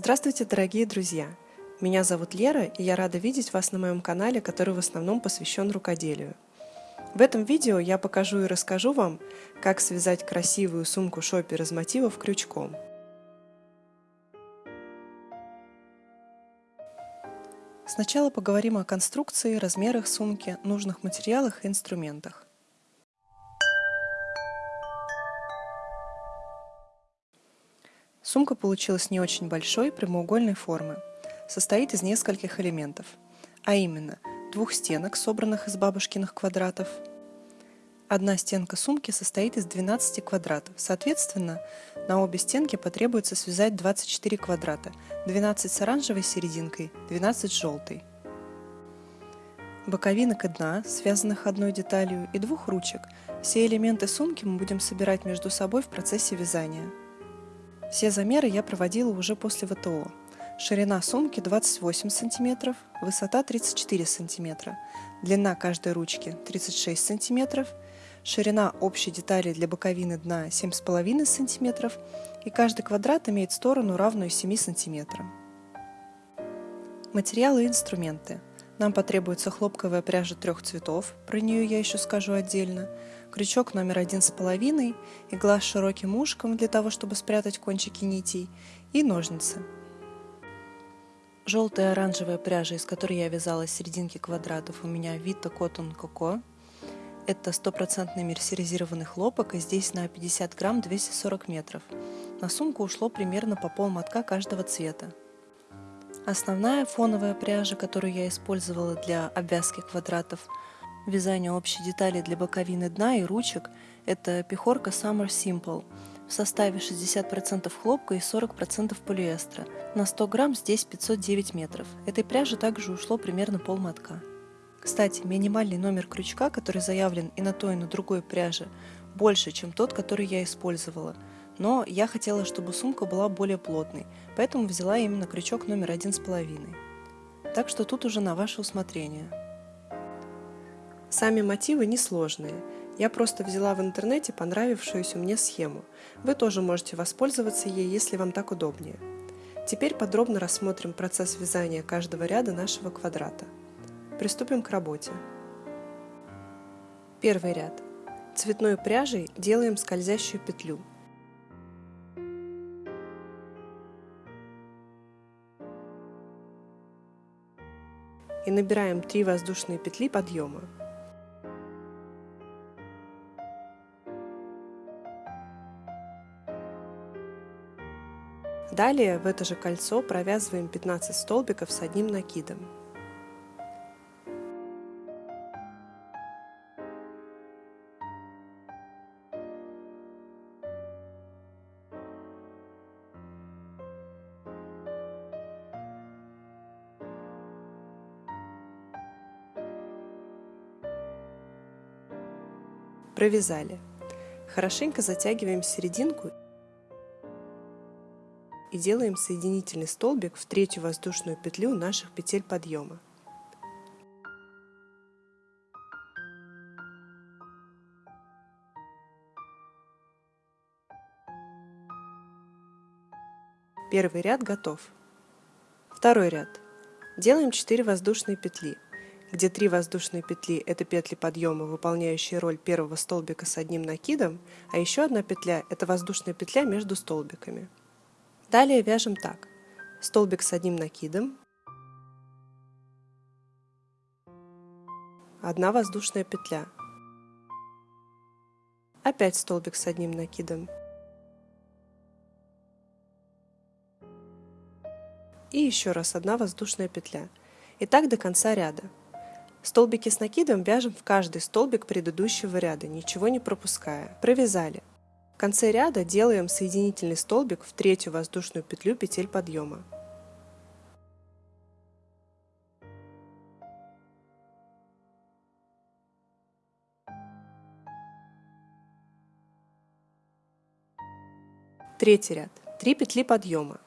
Здравствуйте, дорогие друзья! Меня зовут Лера, и я рада видеть вас на моем канале, который в основном посвящен рукоделию. В этом видео я покажу и расскажу вам, как связать красивую сумку шопер из мотивов крючком. Сначала поговорим о конструкции, размерах сумки, нужных материалах и инструментах. Сумка получилась не очень большой, прямоугольной формы. Состоит из нескольких элементов, а именно двух стенок, собранных из бабушкиных квадратов. Одна стенка сумки состоит из 12 квадратов. Соответственно, на обе стенки потребуется связать 24 квадрата, 12 с оранжевой серединкой, 12 с желтой. Боковинок и дна, связанных одной деталью, и двух ручек. Все элементы сумки мы будем собирать между собой в процессе вязания. Все замеры я проводила уже после ВТО. Ширина сумки 28 см, высота 34 см, длина каждой ручки 36 см, ширина общей детали для боковины дна 7,5 см и каждый квадрат имеет сторону равную 7 см. Материалы и инструменты. Нам потребуется хлопковая пряжа трех цветов, про нее я еще скажу отдельно, крючок номер один с половиной, игла с широким ушком для того, чтобы спрятать кончики нитей, и ножницы. Желтая оранжевая пряжа, из которой я вязала серединки квадратов, у меня Vita Cotton Coco. Это стопроцентный мерсеризированный хлопок, и здесь на 50 грамм 240 метров. На сумку ушло примерно по пол мотка каждого цвета. Основная фоновая пряжа, которую я использовала для обвязки квадратов – Вязание общей детали для боковины дна и ручек – это пехорка Summer Simple в составе 60% хлопка и 40% полиэстера. На 100 грамм здесь 509 метров. Этой пряжи также ушло примерно полмотка. Кстати, минимальный номер крючка, который заявлен и на той, и на другой пряже, больше, чем тот, который я использовала. Но я хотела, чтобы сумка была более плотной, поэтому взяла именно крючок номер один с половиной. Так что тут уже на ваше усмотрение. Сами мотивы несложные. Я просто взяла в интернете понравившуюся мне схему. Вы тоже можете воспользоваться ей, если вам так удобнее. Теперь подробно рассмотрим процесс вязания каждого ряда нашего квадрата. Приступим к работе. Первый ряд. Цветной пряжей делаем скользящую петлю. И набираем 3 воздушные петли подъема. Далее в это же кольцо провязываем 15 столбиков с одним накидом. Провязали. Хорошенько затягиваем серединку и делаем соединительный столбик в третью воздушную петлю наших петель подъема. Первый ряд готов. Второй ряд. Делаем 4 воздушные петли, где 3 воздушные петли – это петли подъема, выполняющие роль первого столбика с одним накидом, а еще одна петля – это воздушная петля между столбиками. Далее вяжем так. Столбик с одним накидом, одна воздушная петля, опять столбик с одним накидом и еще раз одна воздушная петля. И так до конца ряда. Столбики с накидом вяжем в каждый столбик предыдущего ряда, ничего не пропуская. Провязали. В конце ряда делаем соединительный столбик в третью воздушную петлю петель подъема. Третий ряд. Три петли подъема.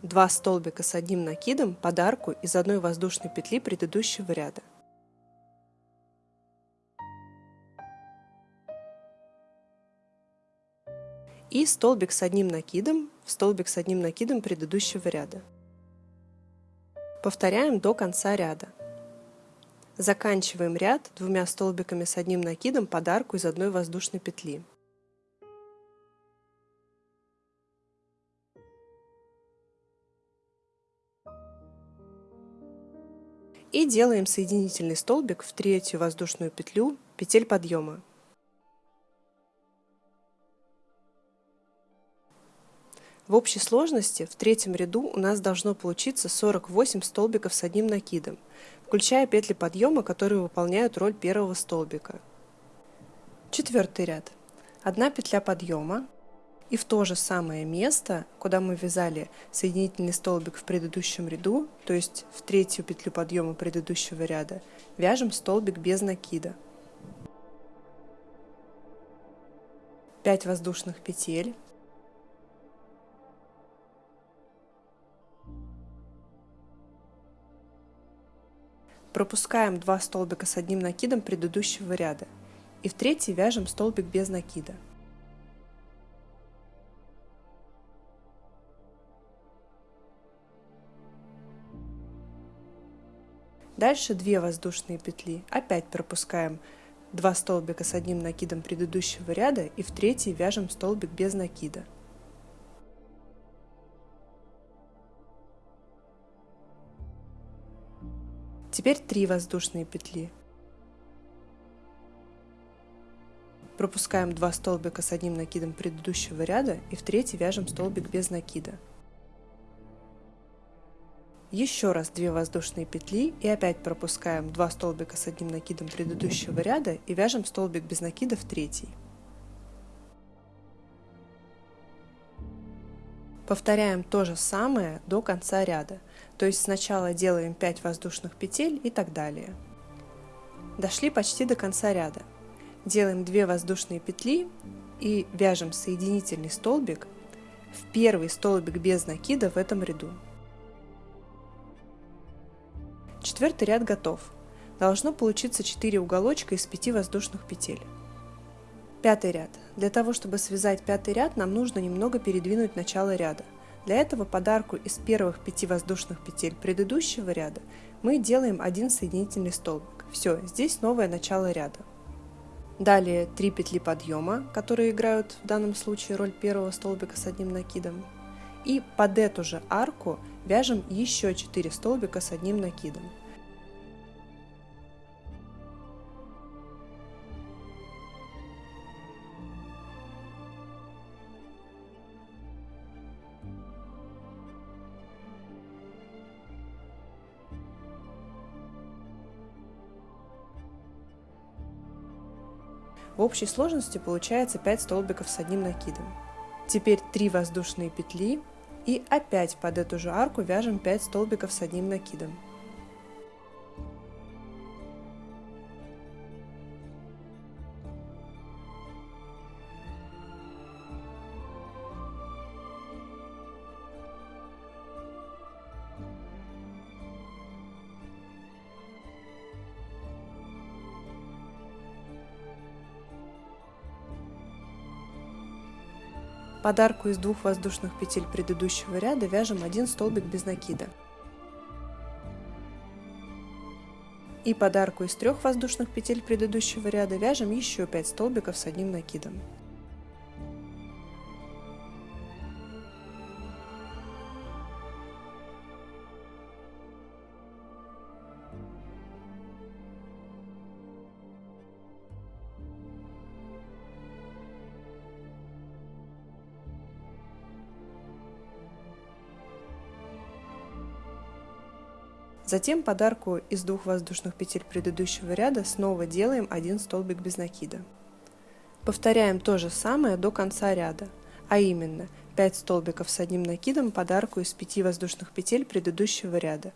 Два столбика с одним накидом под арку из одной воздушной петли предыдущего ряда. И столбик с одним накидом в столбик с одним накидом предыдущего ряда. Повторяем до конца ряда. Заканчиваем ряд двумя столбиками с одним накидом под арку из одной воздушной петли. И делаем соединительный столбик в третью воздушную петлю петель подъема. В общей сложности в третьем ряду у нас должно получиться 48 столбиков с одним накидом, включая петли подъема, которые выполняют роль первого столбика. Четвертый ряд. Одна петля подъема, и в то же самое место, куда мы вязали соединительный столбик в предыдущем ряду, то есть в третью петлю подъема предыдущего ряда, вяжем столбик без накида. 5 воздушных петель, Пропускаем 2 столбика с одним накидом предыдущего ряда и в третий вяжем столбик без накида. Дальше 2 воздушные петли. Опять пропускаем 2 столбика с одним накидом предыдущего ряда и в третий вяжем столбик без накида. Теперь 3 воздушные петли. Пропускаем 2 столбика с одним накидом предыдущего ряда и в третий вяжем столбик без накида. Еще раз 2 воздушные петли и опять пропускаем 2 столбика с одним накидом предыдущего ряда и вяжем столбик без накида в третий. Повторяем то же самое до конца ряда, то есть сначала делаем 5 воздушных петель и так далее. Дошли почти до конца ряда. Делаем 2 воздушные петли и вяжем соединительный столбик в первый столбик без накида в этом ряду. Четвертый ряд готов. Должно получиться 4 уголочка из 5 воздушных петель. Пятый ряд. Для того, чтобы связать пятый ряд, нам нужно немного передвинуть начало ряда. Для этого подарку из первых пяти воздушных петель предыдущего ряда мы делаем один соединительный столбик. Все, здесь новое начало ряда. Далее 3 петли подъема, которые играют в данном случае роль первого столбика с одним накидом. И под эту же арку вяжем еще 4 столбика с одним накидом. В общей сложности получается 5 столбиков с одним накидом. Теперь 3 воздушные петли и опять под эту же арку вяжем 5 столбиков с одним накидом. Подарку из двух воздушных петель предыдущего ряда вяжем один столбик без накида. И подарку из трех воздушных петель предыдущего ряда вяжем еще 5 столбиков с одним накидом. Затем подарку из двух воздушных петель предыдущего ряда снова делаем один столбик без накида. Повторяем то же самое до конца ряда, а именно 5 столбиков с одним накидом подарку из 5 воздушных петель предыдущего ряда,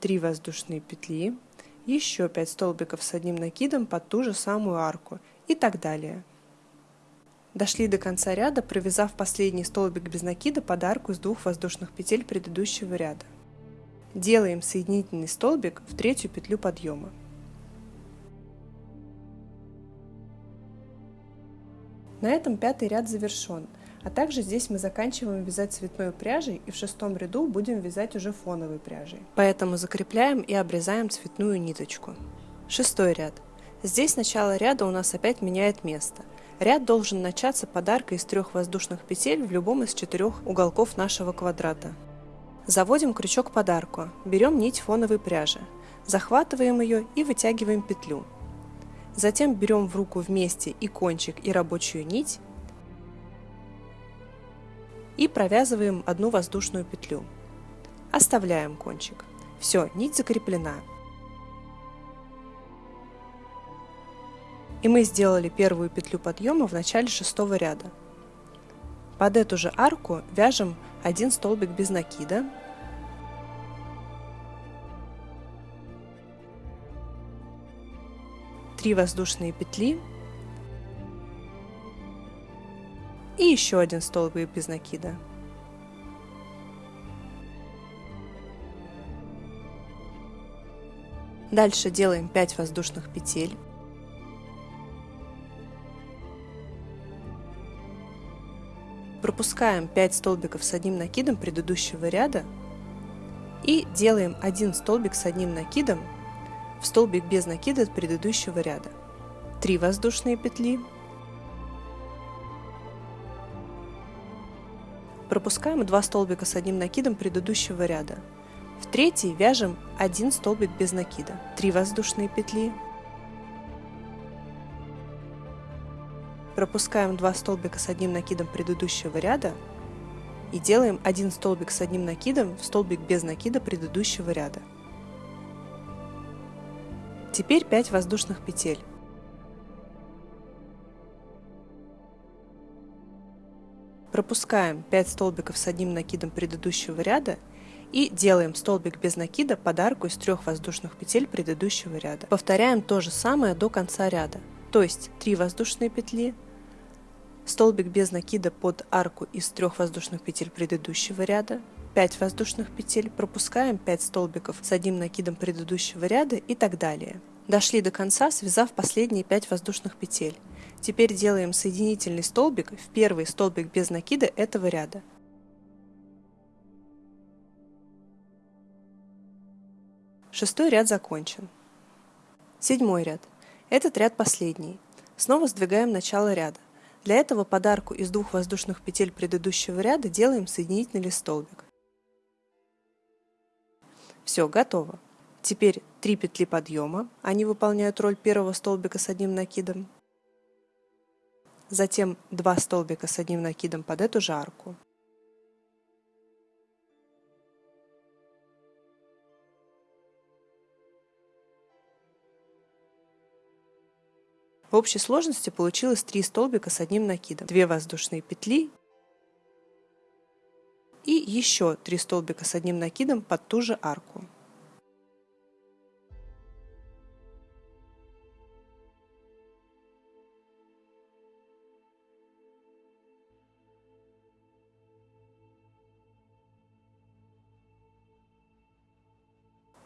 3 воздушные петли, еще 5 столбиков с одним накидом под ту же самую арку и так далее. Дошли до конца ряда, провязав последний столбик без накида подарку из двух воздушных петель предыдущего ряда. Делаем соединительный столбик в третью петлю подъема. На этом пятый ряд завершен. А также здесь мы заканчиваем вязать цветной пряжей и в шестом ряду будем вязать уже фоновой пряжей. Поэтому закрепляем и обрезаем цветную ниточку. Шестой ряд. Здесь начало ряда у нас опять меняет место. Ряд должен начаться подаркой из трех воздушных петель в любом из четырех уголков нашего квадрата. Заводим крючок подарку, берем нить фоновой пряжи, захватываем ее и вытягиваем петлю. Затем берем в руку вместе и кончик, и рабочую нить и провязываем одну воздушную петлю. Оставляем кончик. Все, нить закреплена. И мы сделали первую петлю подъема в начале шестого ряда. Под эту же арку вяжем один столбик без накида, три воздушные петли и еще один столбик без накида. Дальше делаем 5 воздушных петель. Пропускаем 5 столбиков с одним накидом предыдущего ряда и делаем один столбик с одним накидом в столбик без накида предыдущего ряда. 3 воздушные петли. Пропускаем 2 столбика с одним накидом предыдущего ряда. В третий вяжем один столбик без накида. 3 воздушные петли. Пропускаем 2 столбика с одним накидом предыдущего ряда и делаем один столбик с одним накидом в столбик без накида предыдущего ряда. Теперь 5 воздушных петель. Пропускаем 5 столбиков с одним накидом предыдущего ряда и делаем столбик без накида под арку из трех воздушных петель предыдущего ряда. Повторяем то же самое до конца ряда то есть 3 воздушные петли, столбик без накида под арку из трех воздушных петель предыдущего ряда, 5 воздушных петель, пропускаем 5 столбиков с одним накидом предыдущего ряда и так далее. Дошли до конца, связав последние 5 воздушных петель. Теперь делаем соединительный столбик в первый столбик без накида этого ряда. Шестой ряд закончен. Седьмой ряд. Этот ряд последний. Снова сдвигаем начало ряда. Для этого подарку из двух воздушных петель предыдущего ряда делаем соединительный столбик. Все, готово. Теперь 3 петли подъема, они выполняют роль первого столбика с одним накидом. Затем 2 столбика с одним накидом под эту же арку. В общей сложности получилось 3 столбика с одним накидом, 2 воздушные петли и еще 3 столбика с одним накидом под ту же арку.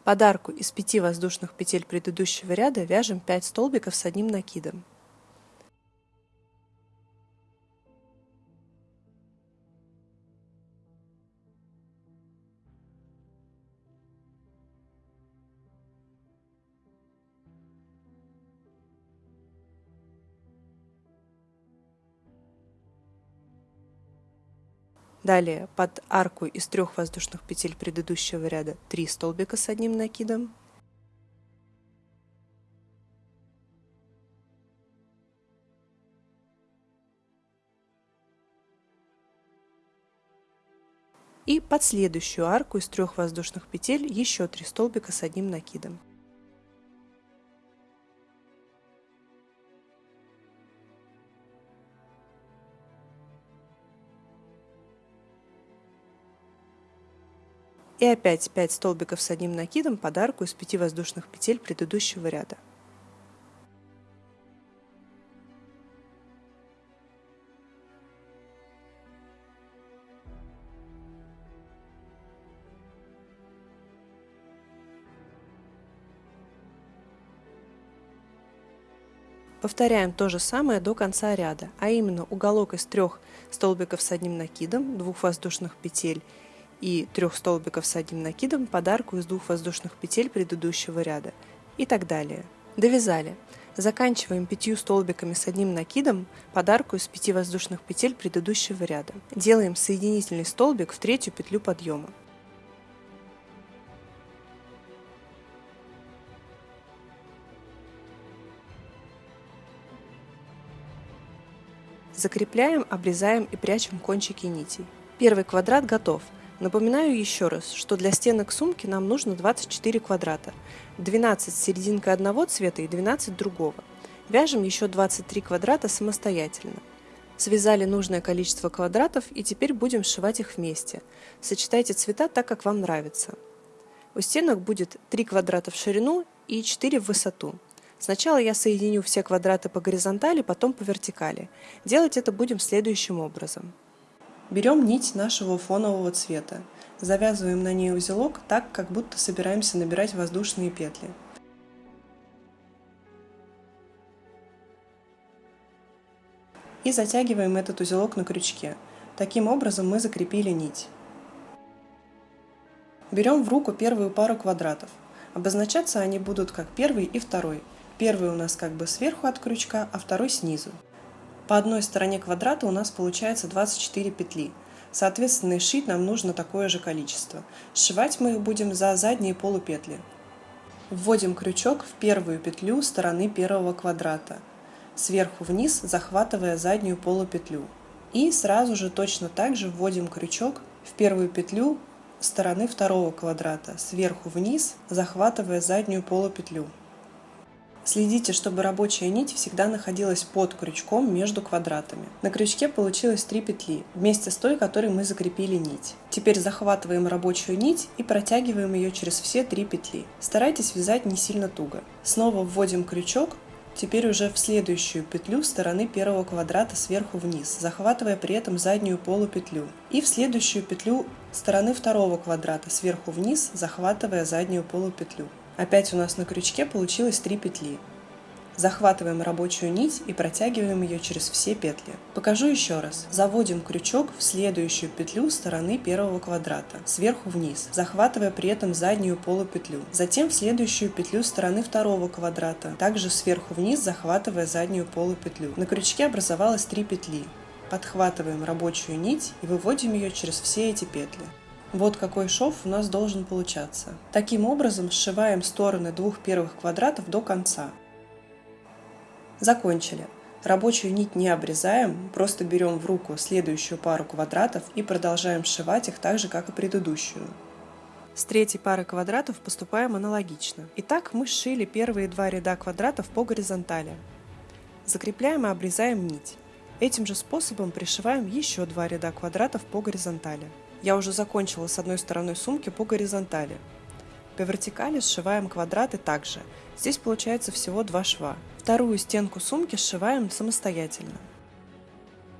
Под арку из 5 воздушных петель предыдущего ряда вяжем 5 столбиков с одним накидом. Далее под арку из трех воздушных петель предыдущего ряда 3 столбика с одним накидом. И под следующую арку из трех воздушных петель еще 3 столбика с одним накидом. И опять 5 столбиков с одним накидом под арку из 5 воздушных петель предыдущего ряда. Повторяем то же самое до конца ряда, а именно уголок из трех столбиков с одним накидом, двух воздушных петель и трех столбиков с одним накидом подарку из двух воздушных петель предыдущего ряда и так далее. Довязали. Заканчиваем пятью столбиками с одним накидом подарку из пяти воздушных петель предыдущего ряда. Делаем соединительный столбик в третью петлю подъема. Закрепляем, обрезаем и прячем кончики нитей. Первый квадрат готов. Напоминаю еще раз, что для стенок сумки нам нужно 24 квадрата. 12 с серединкой одного цвета и 12 другого. Вяжем еще 23 квадрата самостоятельно. Связали нужное количество квадратов и теперь будем сшивать их вместе. Сочетайте цвета так, как вам нравится. У стенок будет 3 квадрата в ширину и 4 в высоту. Сначала я соединю все квадраты по горизонтали, потом по вертикали. Делать это будем следующим образом. Берем нить нашего фонового цвета. Завязываем на ней узелок так, как будто собираемся набирать воздушные петли. И затягиваем этот узелок на крючке. Таким образом мы закрепили нить. Берем в руку первую пару квадратов. Обозначаться они будут как первый и второй – Первый у нас как бы сверху от крючка, а второй снизу. По одной стороне квадрата у нас получается 24 петли. Соответственно, и шить нам нужно такое же количество. Сшивать мы их будем за задние полупетли. Вводим крючок в первую петлю стороны первого квадрата, сверху вниз захватывая заднюю полупетлю. И сразу же точно так же вводим крючок в первую петлю стороны второго квадрата, сверху вниз захватывая заднюю полупетлю. Следите, чтобы рабочая нить всегда находилась под крючком между квадратами. На крючке получилось 3 петли, вместе с той, которой мы закрепили нить. Теперь захватываем рабочую нить и протягиваем ее через все 3 петли. Старайтесь вязать не сильно туго. Снова вводим крючок, теперь уже в следующую петлю стороны первого квадрата сверху вниз, захватывая при этом заднюю полупетлю. И в следующую петлю стороны второго квадрата сверху вниз, захватывая заднюю полупетлю. Опять у нас на крючке получилось 3 петли. Захватываем рабочую нить и протягиваем ее через все петли. Покажу еще раз. Заводим крючок в следующую петлю стороны первого квадрата, сверху вниз, захватывая при этом заднюю полупетлю. Затем в следующую петлю стороны второго квадрата, также сверху вниз, захватывая заднюю полупетлю. На крючке образовалось 3 петли. Подхватываем рабочую нить и выводим ее через все эти петли. Вот какой шов у нас должен получаться. Таким образом сшиваем стороны двух первых квадратов до конца. Закончили. Рабочую нить не обрезаем, просто берем в руку следующую пару квадратов и продолжаем сшивать их так же, как и предыдущую. С третьей пары квадратов поступаем аналогично. Итак, мы сшили первые два ряда квадратов по горизонтали. Закрепляем и обрезаем нить. Этим же способом пришиваем еще два ряда квадратов по горизонтали. Я уже закончила с одной стороной сумки по горизонтали. По вертикали сшиваем квадраты также. Здесь получается всего два шва. Вторую стенку сумки сшиваем самостоятельно.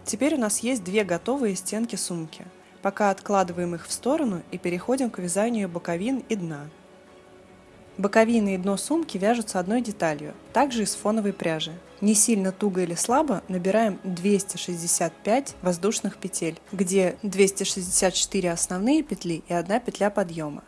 Теперь у нас есть две готовые стенки сумки. Пока откладываем их в сторону и переходим к вязанию боковин и дна. Боковины и дно сумки вяжутся одной деталью, также из фоновой пряжи. Не сильно туго или слабо набираем 265 воздушных петель, где 264 основные петли и одна петля подъема.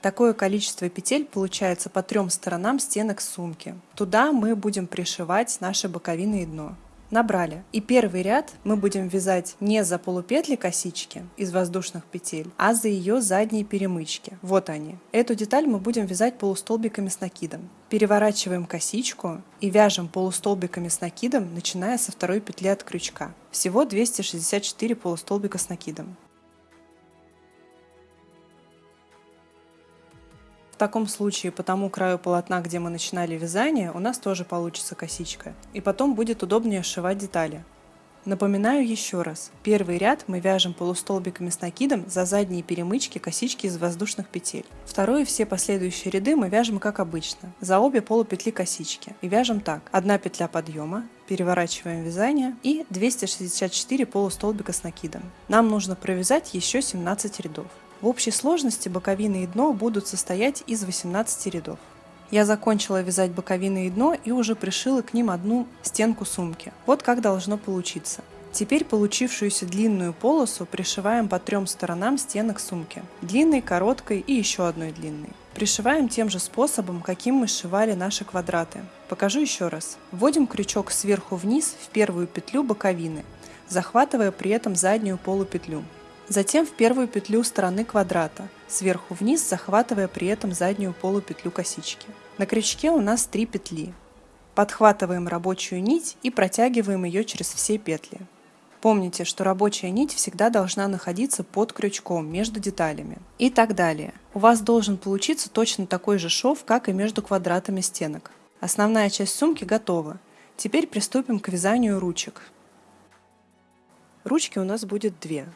Такое количество петель получается по трем сторонам стенок сумки. Туда мы будем пришивать наши боковины и дно набрали. И первый ряд мы будем вязать не за полупетли косички из воздушных петель, а за ее задние перемычки. Вот они. Эту деталь мы будем вязать полустолбиками с накидом. Переворачиваем косичку и вяжем полустолбиками с накидом, начиная со второй петли от крючка. Всего 264 полустолбика с накидом. Таком случае по тому краю полотна, где мы начинали вязание, у нас тоже получится косичка. И потом будет удобнее сшивать детали. Напоминаю еще раз. Первый ряд мы вяжем полустолбиками с накидом за задние перемычки косички из воздушных петель. Второй и все последующие ряды мы вяжем как обычно, за обе полупетли косички. И вяжем так. Одна петля подъема, переворачиваем вязание и 264 полустолбика с накидом. Нам нужно провязать еще 17 рядов. В общей сложности боковины и дно будут состоять из 18 рядов. Я закончила вязать боковины и дно и уже пришила к ним одну стенку сумки. Вот как должно получиться. Теперь получившуюся длинную полосу пришиваем по трем сторонам стенок сумки. Длинной, короткой и еще одной длинной. Пришиваем тем же способом, каким мы сшивали наши квадраты. Покажу еще раз. Вводим крючок сверху вниз в первую петлю боковины, захватывая при этом заднюю полупетлю. Затем в первую петлю стороны квадрата, сверху вниз захватывая при этом заднюю полупетлю косички. На крючке у нас три петли. Подхватываем рабочую нить и протягиваем ее через все петли. Помните, что рабочая нить всегда должна находиться под крючком между деталями. И так далее. У вас должен получиться точно такой же шов, как и между квадратами стенок. Основная часть сумки готова. Теперь приступим к вязанию ручек. Ручки у нас будет две.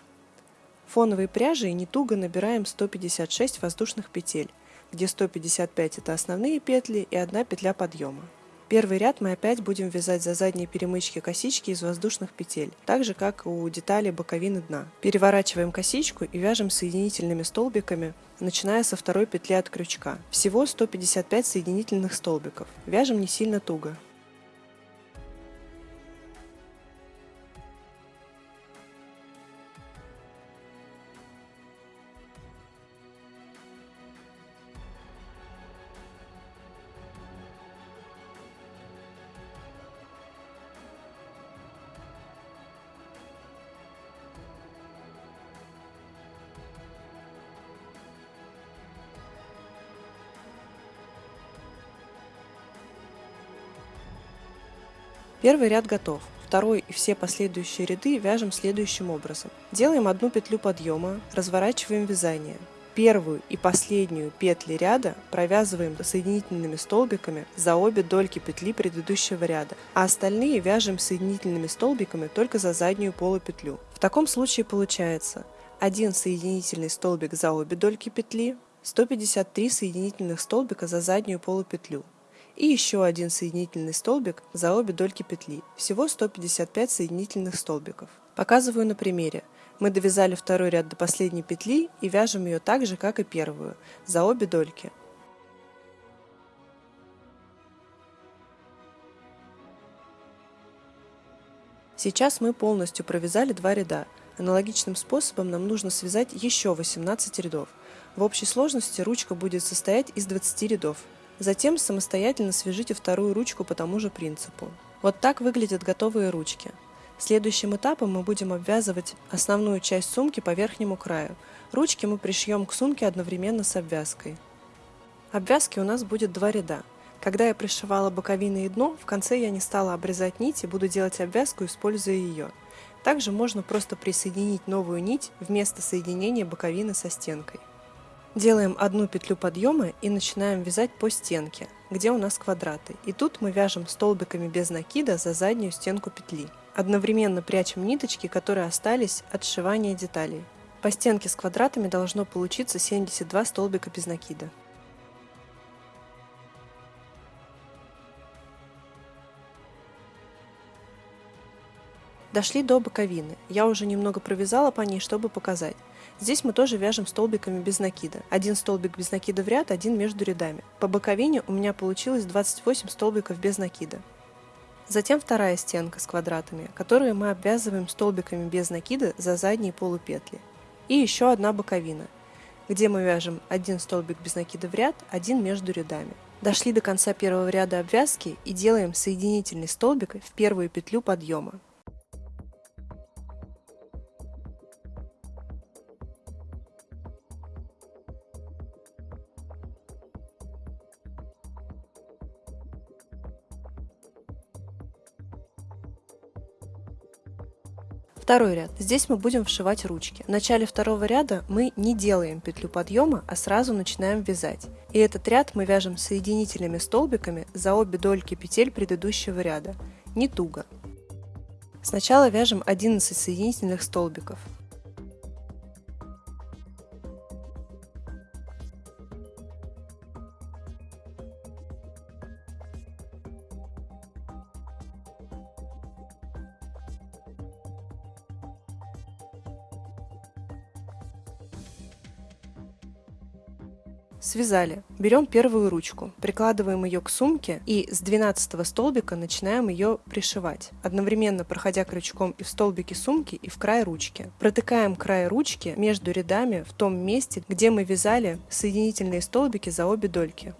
Фоновой пряжей не туго набираем 156 воздушных петель, где 155 это основные петли и одна петля подъема. Первый ряд мы опять будем вязать за задние перемычки косички из воздушных петель, так же как у детали боковины дна. Переворачиваем косичку и вяжем соединительными столбиками, начиная со второй петли от крючка. Всего 155 соединительных столбиков. Вяжем не сильно туго. Первый ряд готов. Второй и все последующие ряды вяжем следующим образом. Делаем одну петлю подъема, разворачиваем вязание. Первую и последнюю петли ряда провязываем соединительными столбиками за обе дольки петли предыдущего ряда, а остальные вяжем соединительными столбиками только за заднюю полупетлю. В таком случае получается один соединительный столбик за обе дольки петли, 153 соединительных столбика за заднюю полупетлю, и еще один соединительный столбик за обе дольки петли. Всего 155 соединительных столбиков. Показываю на примере. Мы довязали второй ряд до последней петли и вяжем ее так же, как и первую, за обе дольки. Сейчас мы полностью провязали два ряда. Аналогичным способом нам нужно связать еще 18 рядов. В общей сложности ручка будет состоять из 20 рядов. Затем самостоятельно свяжите вторую ручку по тому же принципу. Вот так выглядят готовые ручки. Следующим этапом мы будем обвязывать основную часть сумки по верхнему краю. Ручки мы пришьем к сумке одновременно с обвязкой. Обвязки у нас будет два ряда. Когда я пришивала боковины и дно, в конце я не стала обрезать нить и буду делать обвязку, используя ее. Также можно просто присоединить новую нить вместо соединения боковины со стенкой. Делаем одну петлю подъема и начинаем вязать по стенке, где у нас квадраты. И тут мы вяжем столбиками без накида за заднюю стенку петли. Одновременно прячем ниточки, которые остались от сшивания деталей. По стенке с квадратами должно получиться 72 столбика без накида. Дошли до боковины. Я уже немного провязала по ней, чтобы показать. Здесь мы тоже вяжем столбиками без накида. Один столбик без накида в ряд, один между рядами. По боковине у меня получилось 28 столбиков без накида. Затем вторая стенка с квадратами, которую мы обвязываем столбиками без накида за задние полупетли. И еще одна боковина, где мы вяжем один столбик без накида в ряд, один между рядами. Дошли до конца первого ряда обвязки и делаем соединительный столбик в первую петлю подъема. Второй ряд. Здесь мы будем вшивать ручки. В начале второго ряда мы не делаем петлю подъема, а сразу начинаем вязать. И этот ряд мы вяжем соединительными столбиками за обе дольки петель предыдущего ряда. Не туго. Сначала вяжем 11 соединительных столбиков. Связали. Берем первую ручку, прикладываем ее к сумке и с 12 столбика начинаем ее пришивать, одновременно проходя крючком и в столбике сумки, и в край ручки. Протыкаем край ручки между рядами в том месте, где мы вязали соединительные столбики за обе дольки.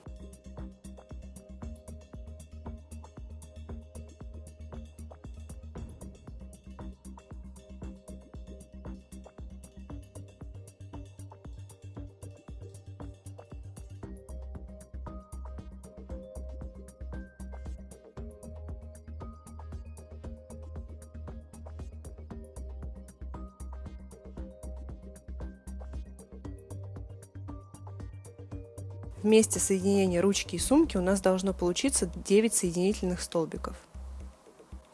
Вместе соединения ручки и сумки у нас должно получиться 9 соединительных столбиков.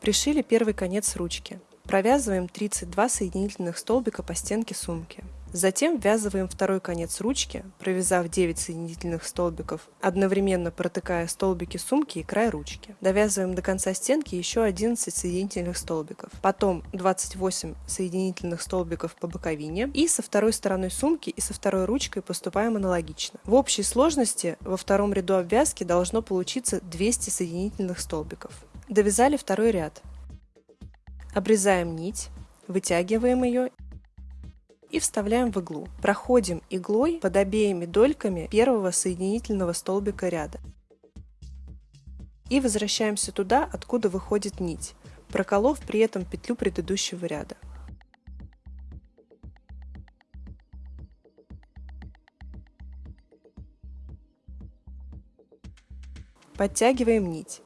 Пришили первый конец ручки. Провязываем 32 соединительных столбика по стенке сумки. Затем ввязываем второй конец ручки, провязав 9 соединительных столбиков, одновременно протыкая столбики сумки и край ручки. Довязываем до конца стенки еще 11 соединительных столбиков. Потом 28 соединительных столбиков по боковине. И со второй стороной сумки и со второй ручкой поступаем аналогично. В общей сложности во втором ряду обвязки должно получиться 200 соединительных столбиков. Довязали второй ряд. Обрезаем нить, вытягиваем ее и вставляем в иглу. Проходим иглой под обеими дольками первого соединительного столбика ряда. И возвращаемся туда, откуда выходит нить, проколов при этом петлю предыдущего ряда. Подтягиваем нить.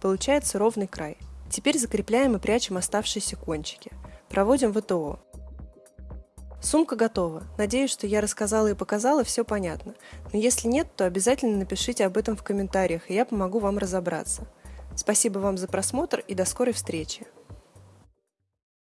Получается ровный край. Теперь закрепляем и прячем оставшиеся кончики. Проводим ВТО. Сумка готова. Надеюсь, что я рассказала и показала, все понятно. Но если нет, то обязательно напишите об этом в комментариях, и я помогу вам разобраться. Спасибо вам за просмотр и до скорой встречи!